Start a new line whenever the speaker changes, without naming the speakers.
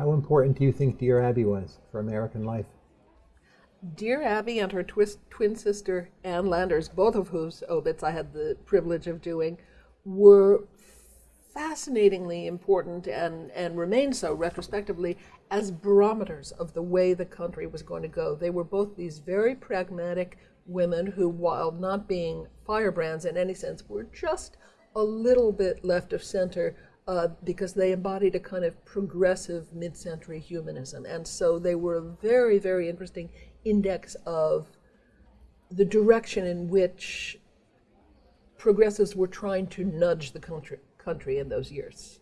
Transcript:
How important do you think Dear Abby was for American life?
Dear Abby and her twin sister Ann Landers, both of whose obits I had the privilege of doing, were fascinatingly important and, and remain so retrospectively as barometers of the way the country was going to go. They were both these very pragmatic women who, while not being firebrands in any sense, were just a little bit left of center uh, because they embodied a kind of progressive mid-century humanism. And so they were a very, very interesting index of the direction in which progressives were trying to nudge the country, country in those years.